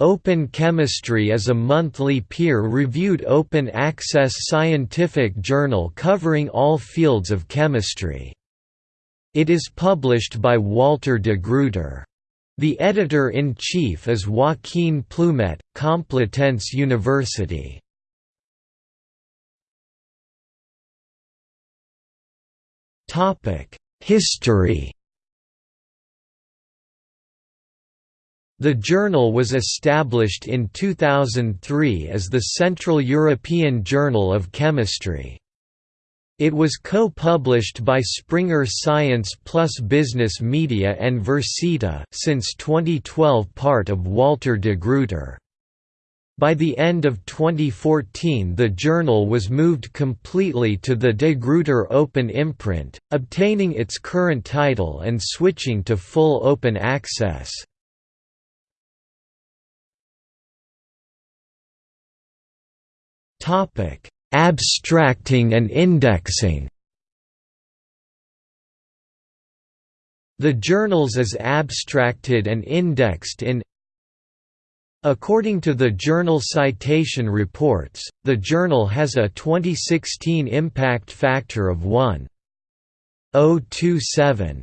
Open Chemistry is a monthly peer-reviewed open-access scientific journal covering all fields of chemistry. It is published by Walter de Gruyter. The editor-in-chief is Joaquin Plumet, Complutense University. History The journal was established in 2003 as the Central European Journal of Chemistry. It was co-published by Springer Science Plus Business Media and Versita since 2012 part of Walter de Gruyter. By the end of 2014 the journal was moved completely to the De Gruyter Open imprint, obtaining its current title and switching to full open access. Abstracting and indexing The journals is abstracted and indexed in According to the Journal Citation Reports, the journal has a 2016 impact factor of 1.027.